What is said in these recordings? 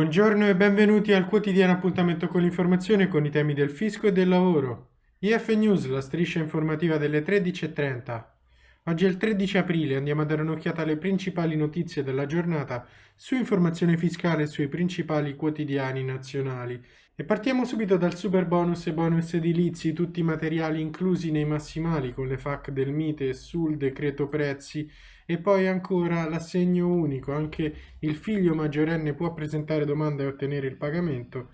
Buongiorno e benvenuti al quotidiano appuntamento con l'informazione con i temi del fisco e del lavoro. IF News, la striscia informativa delle 13.30. Oggi è il 13 aprile, andiamo a dare un'occhiata alle principali notizie della giornata su informazione fiscale e sui principali quotidiani nazionali. E partiamo subito dal super bonus e bonus edilizi, tutti i materiali inclusi nei massimali con le FAC del Mite sul decreto prezzi e poi ancora l'assegno unico, anche il figlio maggiorenne può presentare domanda e ottenere il pagamento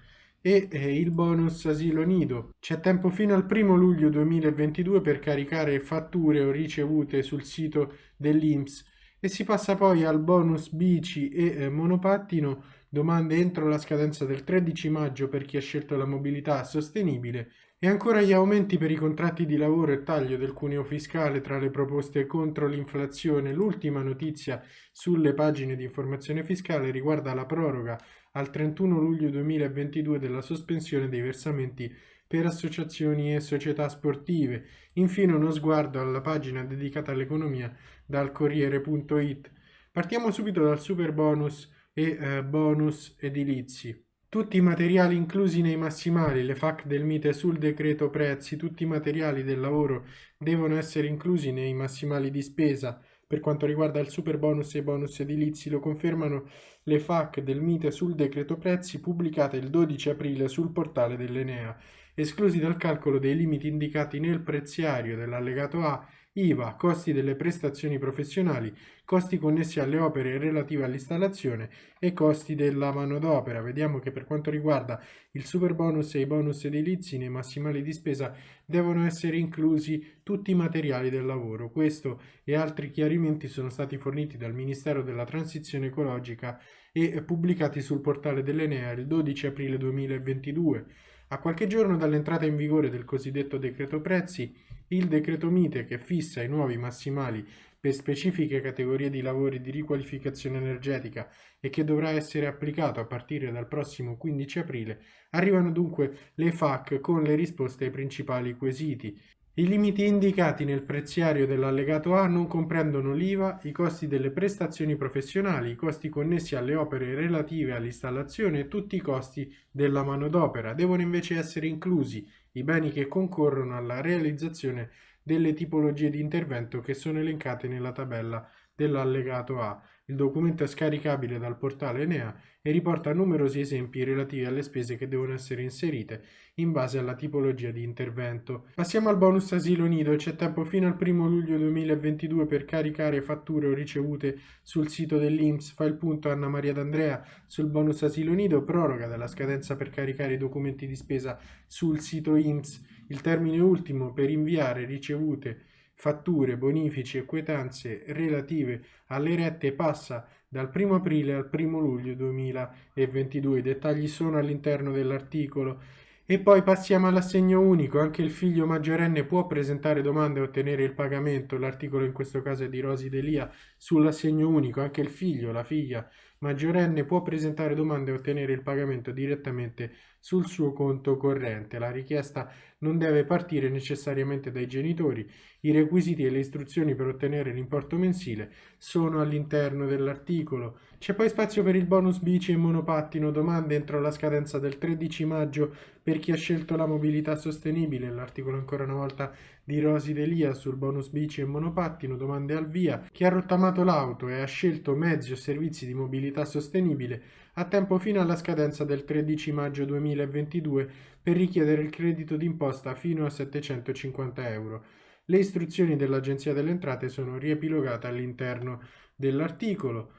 e eh, il bonus asilo nido. C'è tempo fino al 1 luglio 2022 per caricare fatture o ricevute sul sito dell'INPS e si passa poi al bonus bici e eh, monopattino, domande entro la scadenza del 13 maggio per chi ha scelto la mobilità sostenibile e ancora gli aumenti per i contratti di lavoro e taglio del cuneo fiscale tra le proposte contro l'inflazione. L'ultima notizia sulle pagine di informazione fiscale riguarda la proroga al 31 luglio 2022 della sospensione dei versamenti per associazioni e società sportive. Infine uno sguardo alla pagina dedicata all'economia dal Corriere.it. Partiamo subito dal super bonus e eh, bonus edilizi. Tutti i materiali inclusi nei massimali, le FAC del Mite sul decreto prezzi, tutti i materiali del lavoro devono essere inclusi nei massimali di spesa. Per quanto riguarda il super bonus e i bonus edilizi lo confermano le FAC del Mite sul decreto prezzi pubblicate il 12 aprile sul portale dell'Enea, esclusi dal calcolo dei limiti indicati nel preziario dell'allegato A IVA, costi delle prestazioni professionali, costi connessi alle opere relative all'installazione e costi della manodopera. Vediamo che per quanto riguarda il super bonus e i bonus edilizi nei massimali di spesa devono essere inclusi tutti i materiali del lavoro. Questo e altri chiarimenti sono stati forniti dal Ministero della Transizione Ecologica e pubblicati sul portale dell'Enea il 12 aprile 2022. A qualche giorno dall'entrata in vigore del cosiddetto decreto prezzi, il decreto Mite che fissa i nuovi massimali per specifiche categorie di lavori di riqualificazione energetica e che dovrà essere applicato a partire dal prossimo 15 aprile, arrivano dunque le FAC con le risposte ai principali quesiti i limiti indicati nel preziario dell'allegato A non comprendono l'IVA, i costi delle prestazioni professionali, i costi connessi alle opere relative all'installazione e tutti i costi della manodopera. Devono invece essere inclusi i beni che concorrono alla realizzazione delle tipologie di intervento che sono elencate nella tabella dell'allegato A. Il documento è scaricabile dal portale Enea e riporta numerosi esempi relativi alle spese che devono essere inserite in base alla tipologia di intervento. Passiamo al bonus asilo nido. C'è tempo fino al 1 luglio 2022 per caricare fatture o ricevute sul sito dell'Inps. Fa il punto Anna Maria D'Andrea sul bonus asilo nido, proroga della scadenza per caricare i documenti di spesa sul sito INPS. Il termine ultimo per inviare ricevute fatture, bonifici e quietanze relative alle rette passa dal 1 aprile al 1 luglio 2022. I dettagli sono all'interno dell'articolo. E poi passiamo all'assegno unico, anche il figlio maggiorenne può presentare domande e ottenere il pagamento, l'articolo in questo caso è di Rosi Delia sull'assegno unico, anche il figlio, la figlia maggiorenne può presentare domande e ottenere il pagamento direttamente sul suo conto corrente. La richiesta non deve partire necessariamente dai genitori. I requisiti e le istruzioni per ottenere l'importo mensile sono all'interno dell'articolo. C'è poi spazio per il bonus bici e monopattino, domande entro la scadenza del 13 maggio per chi ha scelto la mobilità sostenibile. L'articolo ancora una volta di Rosi Delia sul bonus bici e monopattino, domande al via. Chi ha rottamato l'auto e ha scelto mezzi o servizi di mobilità sostenibile ha tempo fino alla scadenza del 13 maggio 2022 per richiedere il credito d'imposta fino a 750 euro. Le istruzioni dell'Agenzia delle Entrate sono riepilogate all'interno dell'articolo.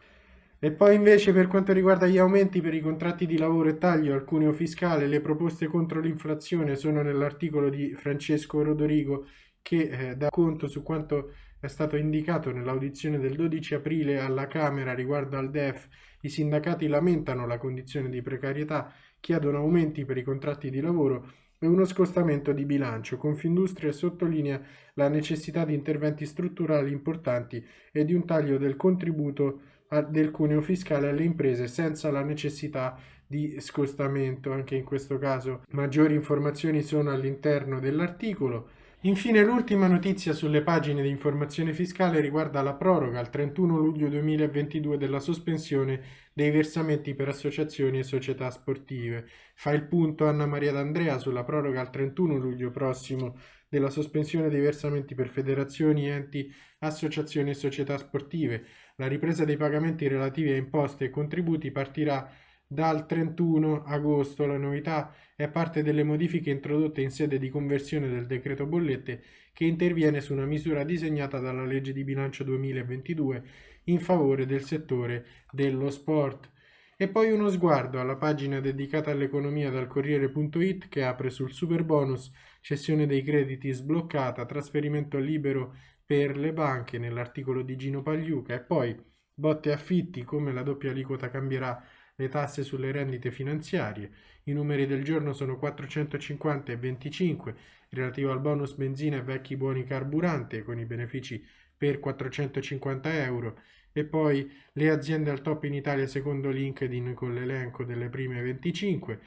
E poi invece per quanto riguarda gli aumenti per i contratti di lavoro e taglio al cuneo fiscale, le proposte contro l'inflazione sono nell'articolo di Francesco Rodorigo che eh, dà conto su quanto è stato indicato nell'audizione del 12 aprile alla Camera riguardo al DEF. I sindacati lamentano la condizione di precarietà, chiedono aumenti per i contratti di lavoro e uno scostamento di bilancio. Confindustria sottolinea la necessità di interventi strutturali importanti e di un taglio del contributo del cuneo fiscale alle imprese senza la necessità di scostamento. Anche in questo caso maggiori informazioni sono all'interno dell'articolo. Infine l'ultima notizia sulle pagine di informazione fiscale riguarda la proroga al 31 luglio 2022 della sospensione dei versamenti per associazioni e società sportive. Fa il punto Anna Maria D'Andrea sulla proroga al 31 luglio prossimo della sospensione dei versamenti per federazioni, enti, associazioni e società sportive. La ripresa dei pagamenti relativi a imposte e contributi partirà dal 31 agosto la novità è parte delle modifiche introdotte in sede di conversione del decreto bollette che interviene su una misura disegnata dalla legge di bilancio 2022 in favore del settore dello sport. E poi uno sguardo alla pagina dedicata all'economia dal Corriere.it che apre sul super bonus, cessione dei crediti sbloccata, trasferimento libero per le banche nell'articolo di Gino Pagliuca e poi botte affitti come la doppia aliquota cambierà le tasse sulle rendite finanziarie. I numeri del giorno sono 450 e 25 relativo al bonus benzina e vecchi buoni carburante con i benefici per 450 euro. E poi le aziende al top in Italia secondo LinkedIn con l'elenco delle prime 25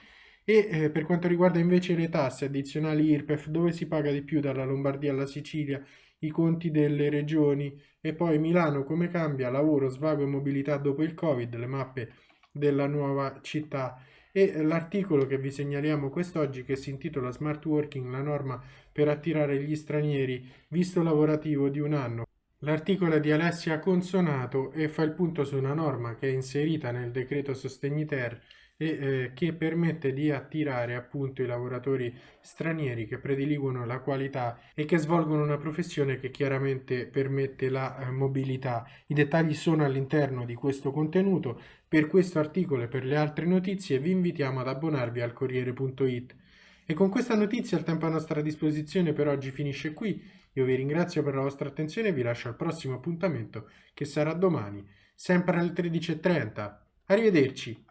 e eh, per quanto riguarda invece le tasse addizionali IRPEF dove si paga di più dalla Lombardia alla Sicilia? I conti delle regioni. E poi Milano come cambia? Lavoro, svago e mobilità dopo il Covid, le mappe della nuova città e l'articolo che vi segnaliamo quest'oggi che si intitola Smart Working, la norma per attirare gli stranieri, visto lavorativo di un anno. L'articolo è di Alessia Consonato e fa il punto su una norma che è inserita nel decreto Sostegni Ter e eh, che permette di attirare appunto i lavoratori stranieri che prediligono la qualità e che svolgono una professione che chiaramente permette la eh, mobilità. I dettagli sono all'interno di questo contenuto. Per questo articolo e per le altre notizie vi invitiamo ad abbonarvi al Corriere.it. E con questa notizia il tempo a nostra disposizione per oggi finisce qui. Io vi ringrazio per la vostra attenzione e vi lascio al prossimo appuntamento che sarà domani, sempre alle 13.30. Arrivederci!